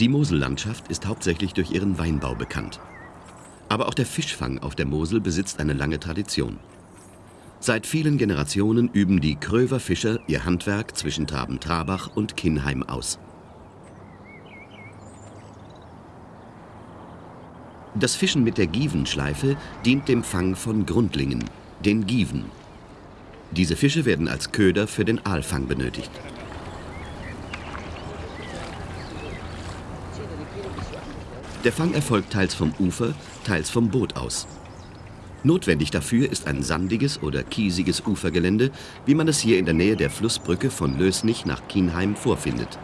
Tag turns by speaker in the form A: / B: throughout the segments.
A: Die Mosellandschaft ist hauptsächlich durch ihren Weinbau bekannt. Aber auch der Fischfang auf der Mosel besitzt eine lange Tradition. Seit vielen Generationen üben die Kröver Fischer ihr Handwerk zwischen Traben-Trabach und Kinheim aus. Das Fischen mit der Gievenschleife dient dem Fang von Grundlingen, den Gieven. Diese Fische werden als Köder für den Aalfang benötigt. Der Fang erfolgt teils vom Ufer, teils vom Boot aus. Notwendig dafür ist ein sandiges oder kiesiges Ufergelände, wie man es hier in der Nähe der Flussbrücke von Lösnich nach Kienheim vorfindet.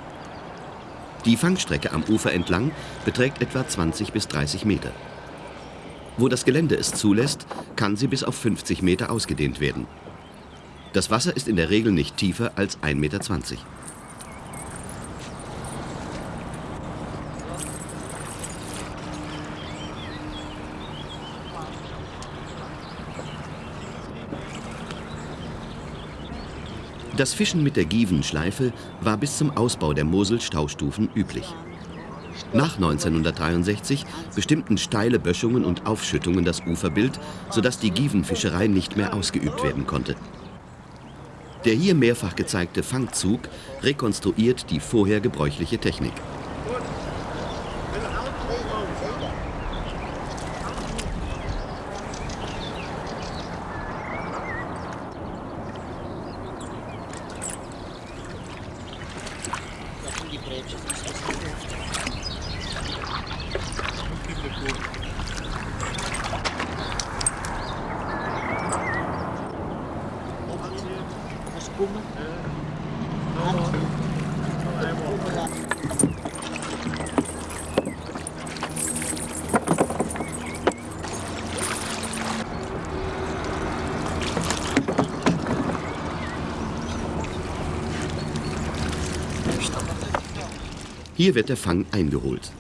A: Die Fangstrecke am Ufer entlang beträgt etwa 20 bis 30 Meter. Wo das Gelände es zulässt, kann sie bis auf 50 Meter ausgedehnt werden. Das Wasser ist in der Regel nicht tiefer als 1,20 Meter. Das Fischen mit der Gievenschleife war bis zum Ausbau der Mosel-Staustufen üblich. Nach 1963 bestimmten steile Böschungen und Aufschüttungen das Uferbild, sodass die Gievenfischerei nicht mehr ausgeübt werden konnte. Der hier mehrfach gezeigte Fangzug rekonstruiert die vorher gebräuchliche Technik. Hier wird der Fang eingeholt.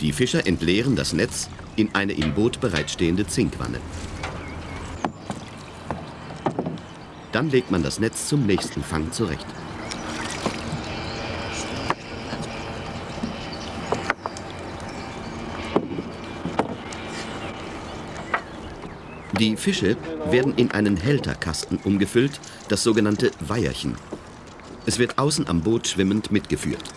A: Die Fischer entleeren das Netz in eine im Boot bereitstehende Zinkwanne. Dann legt man das Netz zum nächsten Fang zurecht. Die Fische werden in einen Hälterkasten umgefüllt, das sogenannte Weierchen. Es wird außen am Boot schwimmend mitgeführt.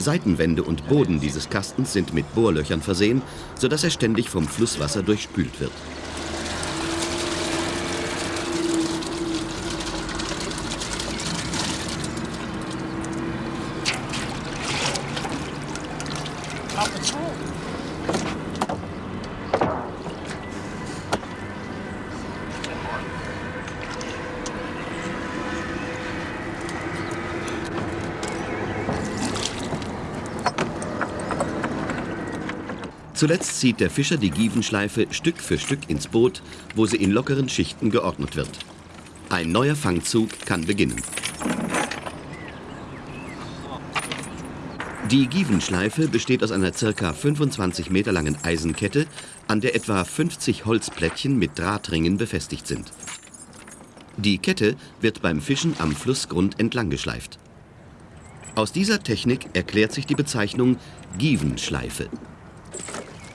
A: Seitenwände und Boden dieses Kastens sind mit Bohrlöchern versehen, sodass er ständig vom Flusswasser durchspült wird. Zuletzt zieht der Fischer die Gievenschleife Stück für Stück ins Boot, wo sie in lockeren Schichten geordnet wird. Ein neuer Fangzug kann beginnen. Die Gievenschleife besteht aus einer ca. 25 Meter langen Eisenkette, an der etwa 50 Holzplättchen mit Drahtringen befestigt sind. Die Kette wird beim Fischen am Flussgrund entlang geschleift. Aus dieser Technik erklärt sich die Bezeichnung Gievenschleife.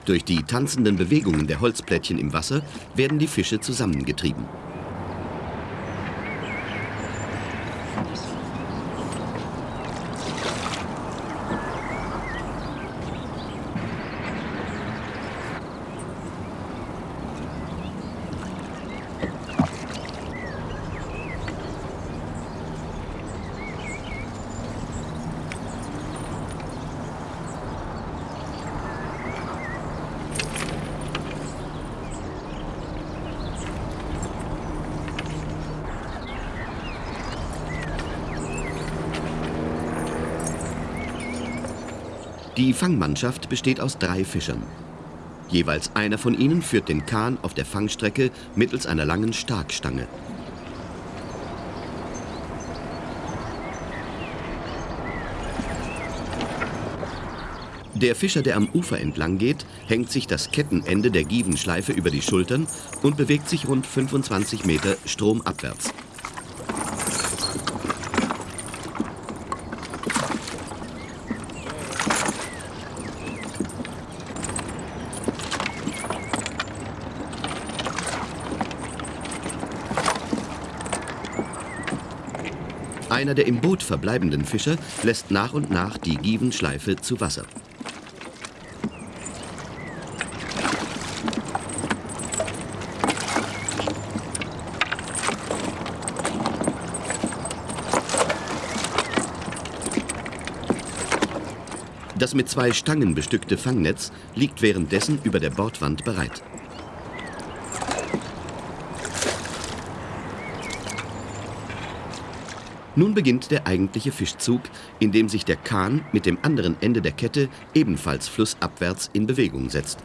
A: Durch die tanzenden Bewegungen der Holzplättchen im Wasser werden die Fische zusammengetrieben. Fangmannschaft besteht aus drei Fischern. Jeweils einer von ihnen führt den Kahn auf der Fangstrecke mittels einer langen Starkstange. Der Fischer, der am Ufer entlang geht, hängt sich das Kettenende der Gievenschleife über die Schultern und bewegt sich rund 25 Meter stromabwärts. Einer der im Boot verbleibenden Fischer lässt nach und nach die Givenschleife zu Wasser. Das mit zwei Stangen bestückte Fangnetz liegt währenddessen über der Bordwand bereit. Nun beginnt der eigentliche Fischzug, in dem sich der Kahn mit dem anderen Ende der Kette ebenfalls flussabwärts in Bewegung setzt.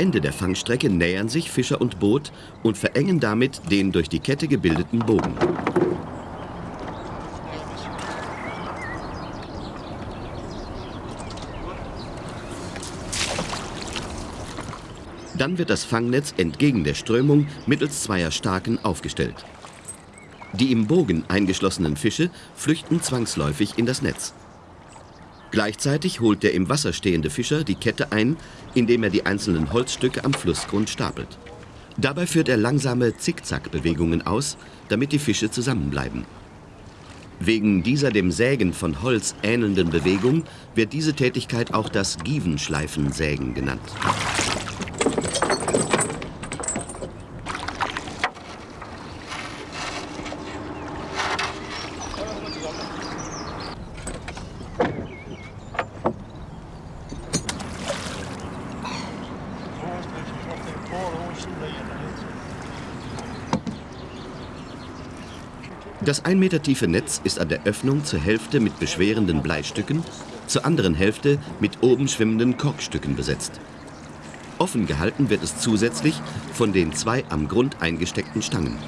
A: Ende der Fangstrecke nähern sich Fischer und Boot und verengen damit den durch die Kette gebildeten Bogen. Dann wird das Fangnetz entgegen der Strömung mittels zweier Starken aufgestellt. Die im Bogen eingeschlossenen Fische flüchten zwangsläufig in das Netz. Gleichzeitig holt der im Wasser stehende Fischer die Kette ein, indem er die einzelnen Holzstücke am Flussgrund stapelt. Dabei führt er langsame Zickzackbewegungen aus, damit die Fische zusammenbleiben. Wegen dieser dem Sägen von Holz ähnelnden Bewegung wird diese Tätigkeit auch das Givenschleifensägen genannt. Das ein Meter tiefe Netz ist an der Öffnung zur Hälfte mit beschwerenden Bleistücken, zur anderen Hälfte mit oben schwimmenden Korkstücken besetzt. Offen gehalten wird es zusätzlich von den zwei am Grund eingesteckten Stangen.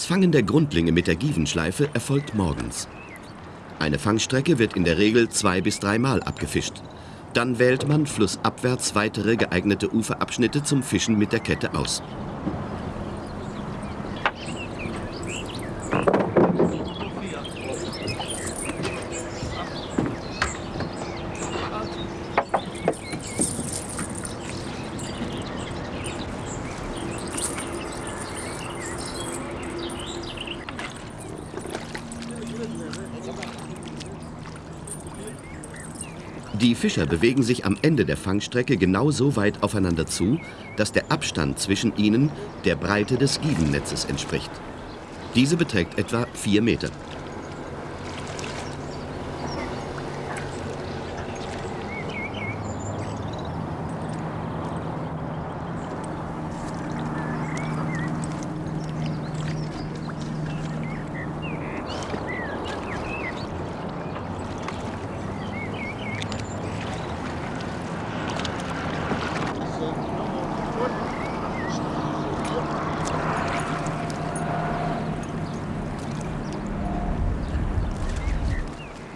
A: Das Fangen der Grundlinge mit der Givenschleife erfolgt morgens. Eine Fangstrecke wird in der Regel zwei bis dreimal abgefischt. Dann wählt man flussabwärts weitere geeignete Uferabschnitte zum Fischen mit der Kette aus. Fischer bewegen sich am Ende der Fangstrecke genau so weit aufeinander zu, dass der Abstand zwischen ihnen der Breite des Givennetzes entspricht. Diese beträgt etwa vier Meter.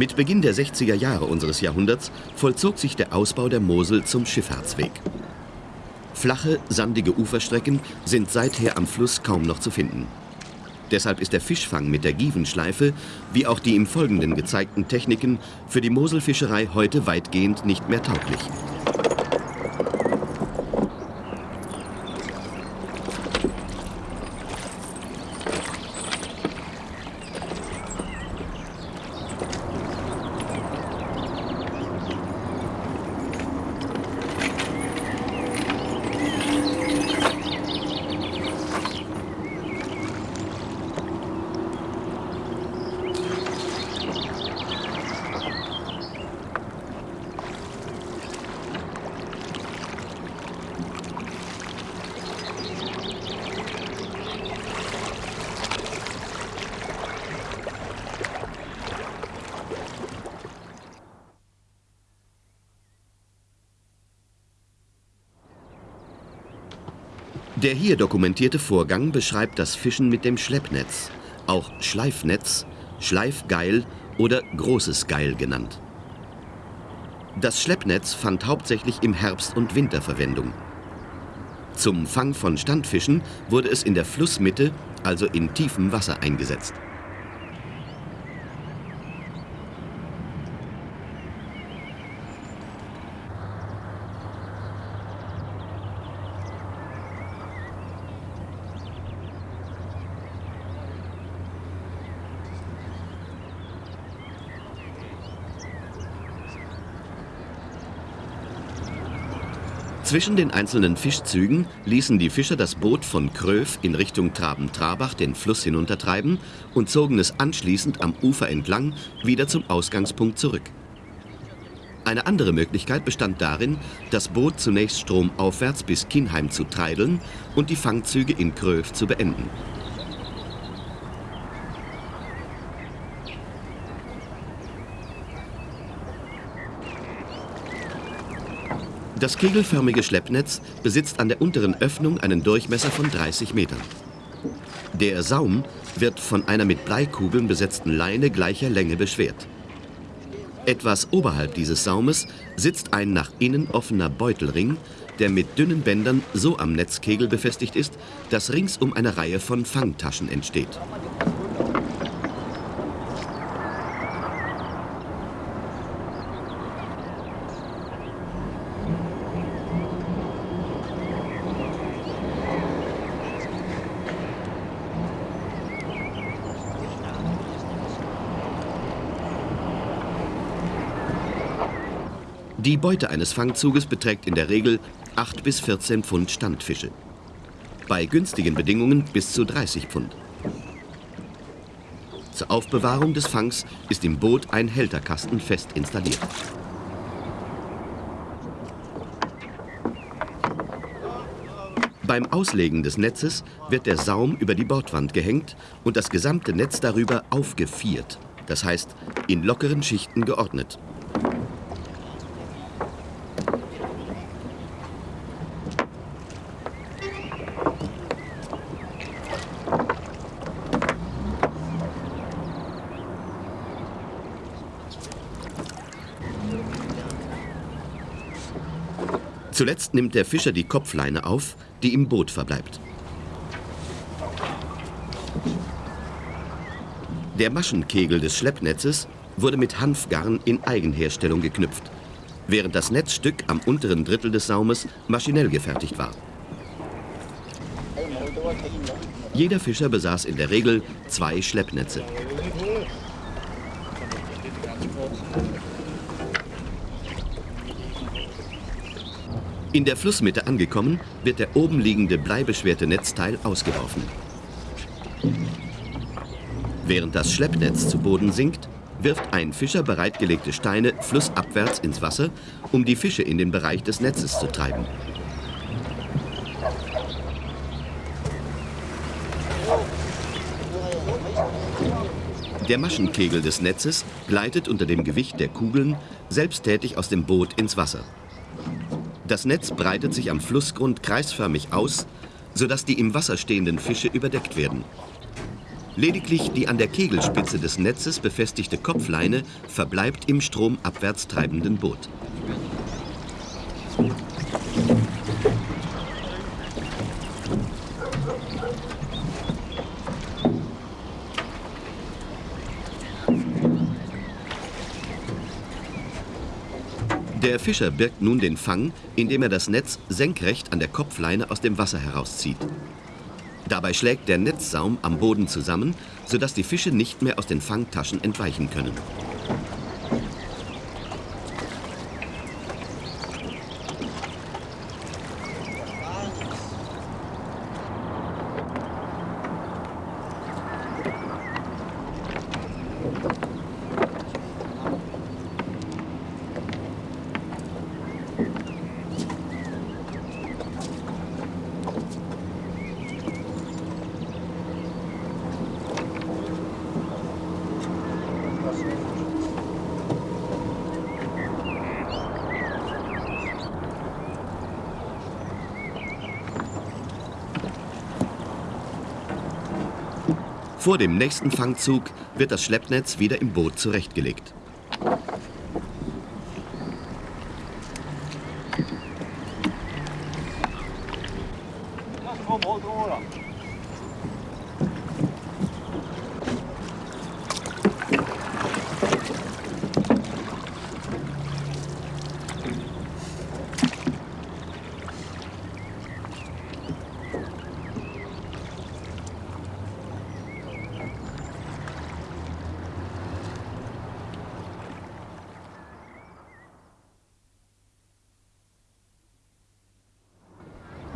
A: Mit Beginn der 60er Jahre unseres Jahrhunderts vollzog sich der Ausbau der Mosel zum Schifffahrtsweg. Flache, sandige Uferstrecken sind seither am Fluss kaum noch zu finden. Deshalb ist der Fischfang mit der Givenschleife, wie auch die im Folgenden gezeigten Techniken, für die Moselfischerei heute weitgehend nicht mehr tauglich. Der hier dokumentierte Vorgang beschreibt das Fischen mit dem Schleppnetz, auch Schleifnetz, Schleifgeil oder großes Geil genannt. Das Schleppnetz fand hauptsächlich im Herbst und Winter Verwendung. Zum Fang von Standfischen wurde es in der Flussmitte, also in tiefem Wasser, eingesetzt. Zwischen den einzelnen Fischzügen ließen die Fischer das Boot von Kröv in Richtung Traben-Trabach den Fluss hinuntertreiben und zogen es anschließend am Ufer entlang wieder zum Ausgangspunkt zurück. Eine andere Möglichkeit bestand darin, das Boot zunächst stromaufwärts bis Kinheim zu treideln und die Fangzüge in Kröv zu beenden. Das kegelförmige Schleppnetz besitzt an der unteren Öffnung einen Durchmesser von 30 Metern. Der Saum wird von einer mit Bleikugeln besetzten Leine gleicher Länge beschwert. Etwas oberhalb dieses Saumes sitzt ein nach innen offener Beutelring, der mit dünnen Bändern so am Netzkegel befestigt ist, dass ringsum eine Reihe von Fangtaschen entsteht. Die Beute eines Fangzuges beträgt in der Regel 8 bis 14 Pfund Standfische. Bei günstigen Bedingungen bis zu 30 Pfund. Zur Aufbewahrung des Fangs ist im Boot ein Hälterkasten fest installiert. Beim Auslegen des Netzes wird der Saum über die Bordwand gehängt und das gesamte Netz darüber aufgeviert, das heißt in lockeren Schichten geordnet. Zuletzt nimmt der Fischer die Kopfleine auf, die im Boot verbleibt. Der Maschenkegel des Schleppnetzes wurde mit Hanfgarn in Eigenherstellung geknüpft, während das Netzstück am unteren Drittel des Saumes maschinell gefertigt war. Jeder Fischer besaß in der Regel zwei Schleppnetze. In der Flussmitte angekommen, wird der oben liegende bleibeschwerte Netzteil ausgeworfen. Während das Schleppnetz zu Boden sinkt, wirft ein Fischer bereitgelegte Steine flussabwärts ins Wasser, um die Fische in den Bereich des Netzes zu treiben. Der Maschenkegel des Netzes gleitet unter dem Gewicht der Kugeln selbsttätig aus dem Boot ins Wasser. Das Netz breitet sich am Flussgrund kreisförmig aus, sodass die im Wasser stehenden Fische überdeckt werden. Lediglich die an der Kegelspitze des Netzes befestigte Kopfleine verbleibt im stromabwärts treibenden Boot. Der Fischer birgt nun den Fang, indem er das Netz senkrecht an der Kopfleine aus dem Wasser herauszieht. Dabei schlägt der Netzsaum am Boden zusammen, sodass die Fische nicht mehr aus den Fangtaschen entweichen können. Vor dem nächsten Fangzug wird das Schleppnetz wieder im Boot zurechtgelegt.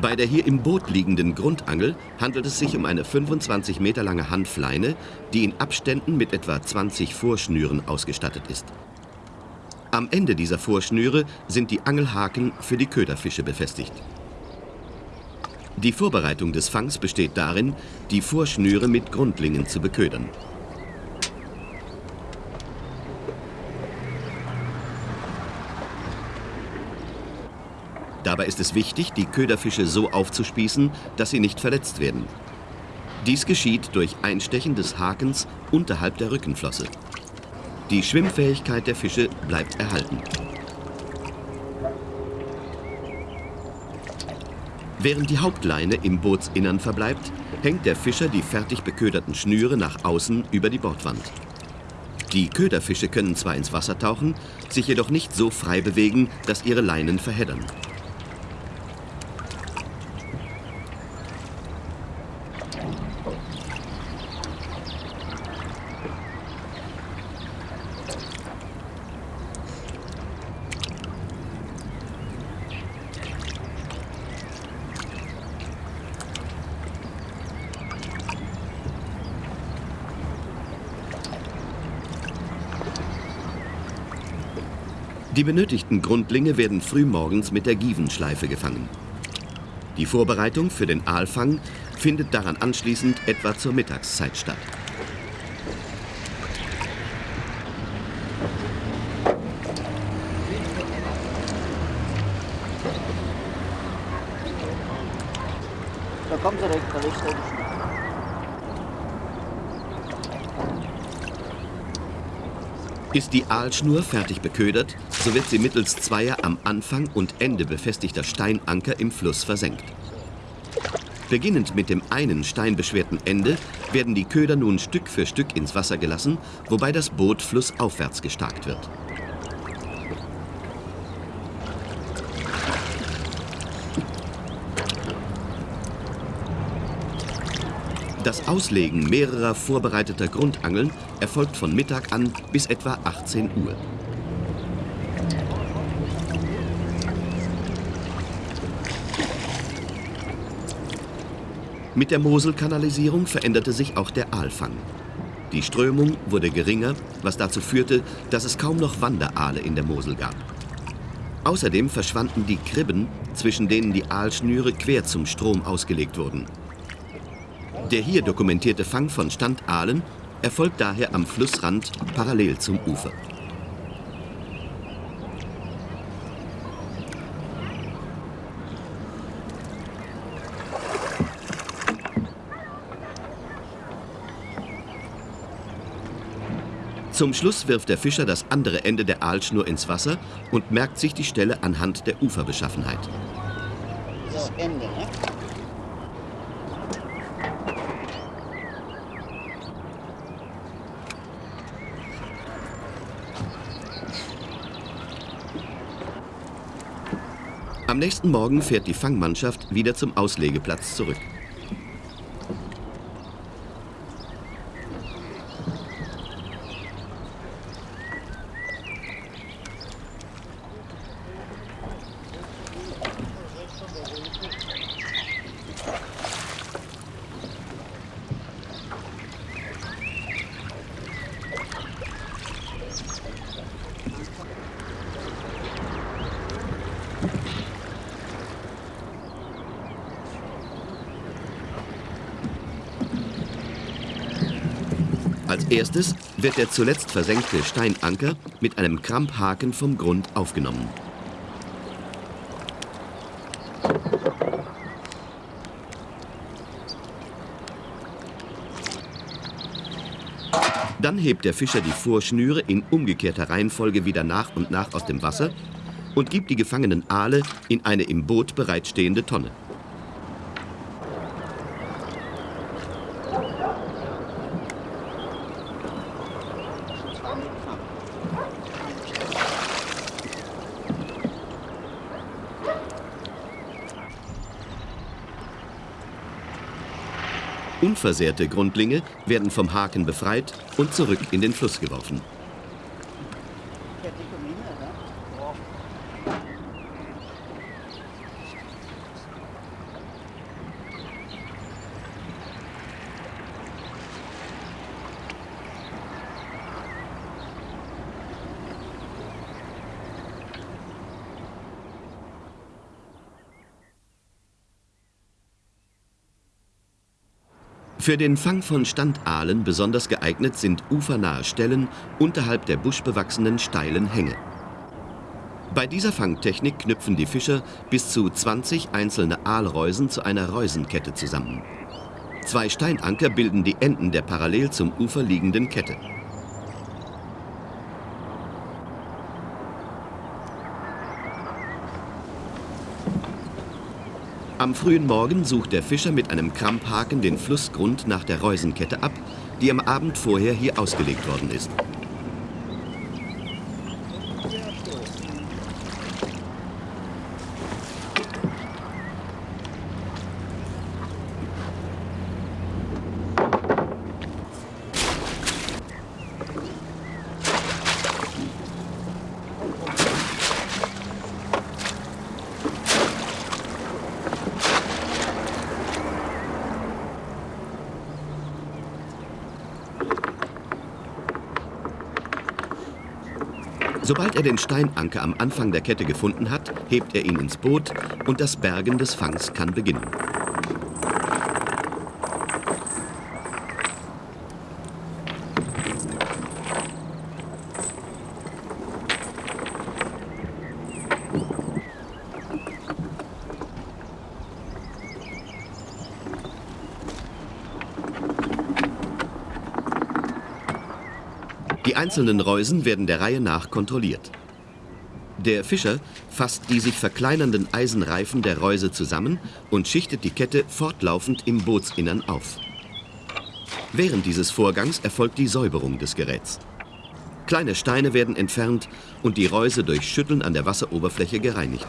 A: Bei der hier im Boot liegenden Grundangel handelt es sich um eine 25 Meter lange Hanfleine, die in Abständen mit etwa 20 Vorschnüren ausgestattet ist. Am Ende dieser Vorschnüre sind die Angelhaken für die Köderfische befestigt. Die Vorbereitung des Fangs besteht darin, die Vorschnüre mit Grundlingen zu beködern. Dabei ist es wichtig, die Köderfische so aufzuspießen, dass sie nicht verletzt werden. Dies geschieht durch Einstechen des Hakens unterhalb der Rückenflosse. Die Schwimmfähigkeit der Fische bleibt erhalten. Während die Hauptleine im Bootsinnern verbleibt, hängt der Fischer die fertig beköderten Schnüre nach außen über die Bordwand. Die Köderfische können zwar ins Wasser tauchen, sich jedoch nicht so frei bewegen, dass ihre Leinen verheddern. Die benötigten Grundlinge werden frühmorgens mit der Gievenschleife gefangen. Die Vorbereitung für den Aalfang findet daran anschließend etwa zur Mittagszeit statt.
B: Da kommt direkt, da liegt
A: Ist die Aalschnur fertig beködert, so wird sie mittels zweier am Anfang und Ende befestigter Steinanker im Fluss versenkt. Beginnend mit dem einen steinbeschwerten Ende werden die Köder nun Stück für Stück ins Wasser gelassen, wobei das Boot flussaufwärts gestarkt wird. Das Auslegen mehrerer vorbereiteter Grundangeln erfolgt von Mittag an bis etwa 18 Uhr. Mit der Moselkanalisierung veränderte sich auch der Aalfang. Die Strömung wurde geringer, was dazu führte, dass es kaum noch Wanderaale in der Mosel gab. Außerdem verschwanden die Kribben, zwischen denen die Aalschnüre quer zum Strom ausgelegt wurden. Der hier dokumentierte Fang von Standaalen erfolgt daher am Flussrand parallel zum Ufer. Zum Schluss wirft der Fischer das andere Ende der Aalschnur ins Wasser und merkt sich die Stelle anhand der Uferbeschaffenheit.
B: Das Ende, ne?
A: Am nächsten Morgen fährt die Fangmannschaft wieder zum Auslegeplatz zurück. Als erstes wird der zuletzt versenkte Steinanker mit einem Kramphaken vom Grund aufgenommen. Dann hebt der Fischer die Vorschnüre in umgekehrter Reihenfolge wieder nach und nach aus dem Wasser und gibt die gefangenen Aale in eine im Boot bereitstehende Tonne. Unversehrte Grundlinge werden vom Haken befreit und zurück in den Fluss geworfen. Für den Fang von Standaalen besonders geeignet sind ufernahe Stellen unterhalb der buschbewachsenen steilen Hänge. Bei dieser Fangtechnik knüpfen die Fischer bis zu 20 einzelne Aalreusen zu einer Reusenkette zusammen. Zwei Steinanker bilden die Enden der parallel zum Ufer liegenden Kette. Am frühen Morgen sucht der Fischer mit einem Kramphaken den Flussgrund nach der Reusenkette ab, die am Abend vorher hier ausgelegt worden ist. Sobald er den Steinanker am Anfang der Kette gefunden hat, hebt er ihn ins Boot und das Bergen des Fangs kann beginnen. Einzelnen Reusen werden der Reihe nach kontrolliert. Der Fischer fasst die sich verkleinernden Eisenreifen der Reuse zusammen und schichtet die Kette fortlaufend im Bootsinnern auf. Während dieses Vorgangs erfolgt die Säuberung des Geräts. Kleine Steine werden entfernt und die Reuse durch Schütteln an der Wasseroberfläche gereinigt.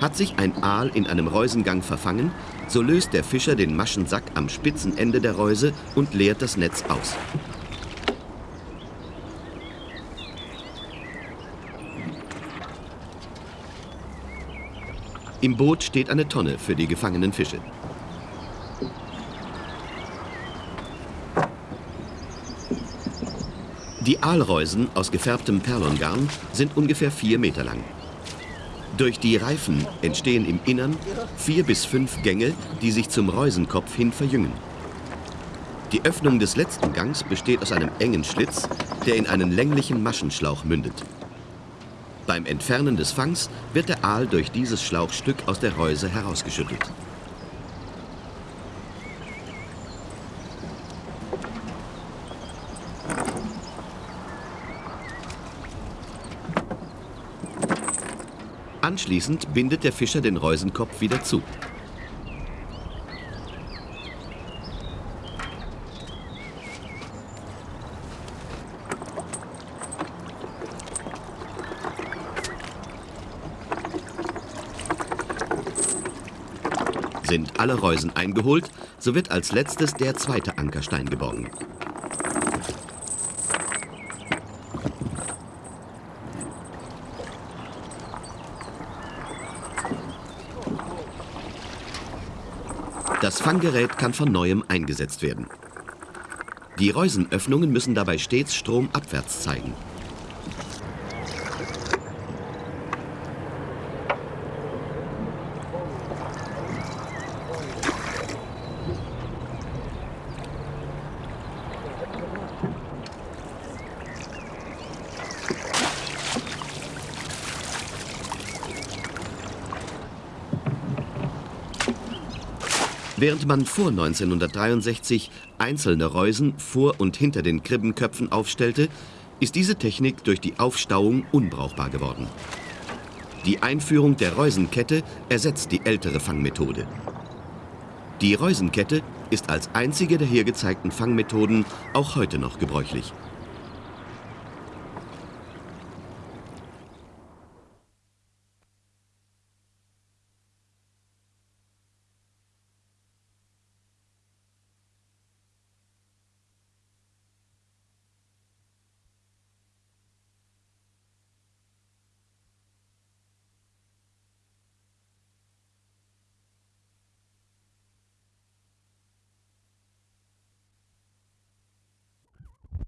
A: Hat sich ein Aal in einem Reusengang verfangen, so löst der Fischer den Maschensack am spitzen Ende der Reuse und leert das Netz aus. Im Boot steht eine Tonne für die gefangenen Fische. Die Aalreusen aus gefärbtem Perlongarn sind ungefähr vier Meter lang. Durch die Reifen entstehen im Innern vier bis fünf Gänge, die sich zum Reusenkopf hin verjüngen. Die Öffnung des letzten Gangs besteht aus einem engen Schlitz, der in einen länglichen Maschenschlauch mündet. Beim Entfernen des Fangs wird der Aal durch dieses Schlauchstück aus der Reuse herausgeschüttelt. Anschließend bindet der Fischer den Reusenkopf wieder zu. Sind alle Reusen eingeholt, so wird als letztes der zweite Ankerstein geborgen. Das Fanggerät kann von neuem eingesetzt werden. Die Reusenöffnungen müssen dabei stets stromabwärts zeigen. Während man vor 1963 einzelne Reusen vor und hinter den Kribbenköpfen aufstellte, ist diese Technik durch die Aufstauung unbrauchbar geworden. Die Einführung der Reusenkette ersetzt die ältere Fangmethode. Die Reusenkette ist als einzige der hier gezeigten Fangmethoden auch heute noch gebräuchlich.